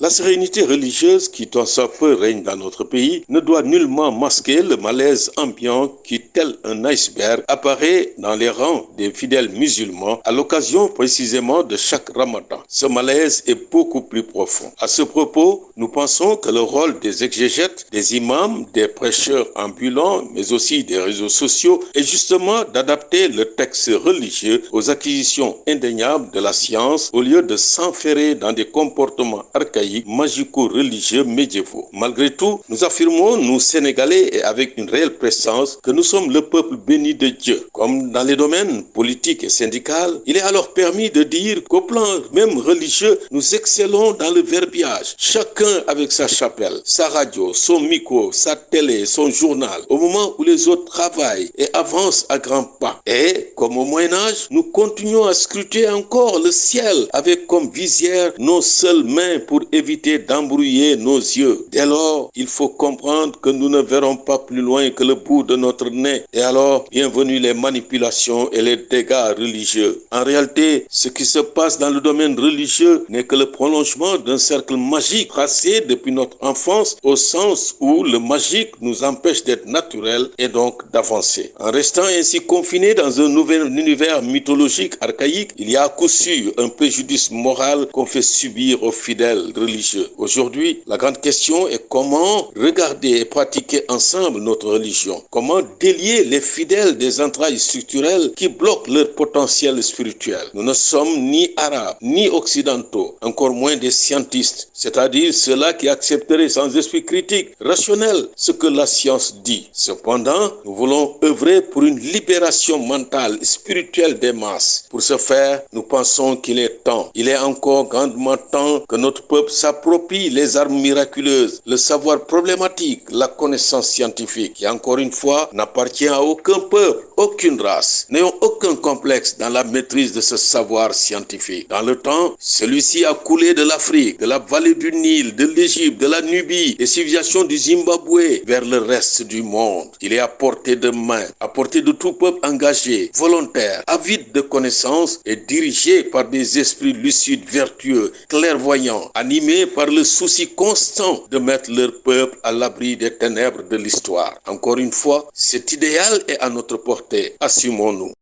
La sérénité religieuse qui tant soit peu règne dans notre pays ne doit nullement masquer le malaise ambiant qui, tel un iceberg, apparaît dans les rangs des fidèles musulmans à l'occasion précisément de chaque ramadan. Ce malaise est beaucoup plus profond. À ce propos, nous pensons que le rôle des exégètes, des imams, des prêcheurs ambulants, mais aussi des réseaux sociaux, est justement d'adapter le texte religieux aux acquisitions indéniables de la science au lieu de s'enferrer dans des comportements archaïques magico-religieux médiévaux. Malgré tout, nous affirmons, nous Sénégalais, et avec une réelle présence, que nous sommes le peuple béni de Dieu. Comme dans les domaines politiques et syndicaux, il est alors permis de dire qu'au plan même religieux, nous excellons dans le verbiage. Chacun avec sa chapelle, sa radio, son micro, sa télé, son journal, au moment où les autres travaillent et avancent à grands pas. Et, comme au Moyen Âge, nous continuons à scruter encore le ciel avec comme visière nos seules mains pour éviter d'embrouiller nos yeux. Dès lors, il faut comprendre que nous ne verrons pas plus loin que le bout de notre nez. Et alors, bienvenue les manipulations et les dégâts religieux. En réalité, ce qui se passe dans le domaine religieux n'est que le prolongement d'un cercle magique tracé depuis notre enfance au sens où le magique nous empêche d'être naturel et donc d'avancer. En restant ainsi confinés dans un nouvel univers mythologique archaïque, il y a à coup sûr un préjudice moral qu'on fait subir aux fidèles religieux. Aujourd'hui, la grande question est comment regarder et pratiquer ensemble notre religion? Comment délier les fidèles des entrailles structurelles qui bloquent leur potentiel spirituel? Nous ne sommes ni arabes, ni occidentaux, encore moins des scientistes, c'est-à-dire ceux-là qui accepteraient sans esprit critique, rationnel, ce que la science dit. Cependant, nous voulons œuvrer pour une libération mentale, spirituelle des masses. Pour ce faire, nous pensons qu'il est temps, il est encore grandement temps que notre peuple s'approprie les armes miraculeuses, le savoir problématique, la connaissance scientifique, qui encore une fois n'appartient à aucun peuple, aucune race. N'ayons aucun complexe dans la maîtrise de ce savoir scientifique. Dans le temps, celui-ci a coulé de l'Afrique, de la vallée du Nil, de l'Égypte, de la Nubie, des civilisations du Zimbabwe vers le reste du monde. Il est à portée de main, à portée de tout peuple engagé, volontaire, avide de connaissances et dirigé par des esprits lucides, vertueux, clairvoyants, animés par le souci constant de mettre leur peuple à l'abri des ténèbres de l'histoire. Encore une fois, cet idéal est à notre portée. Assumons-nous.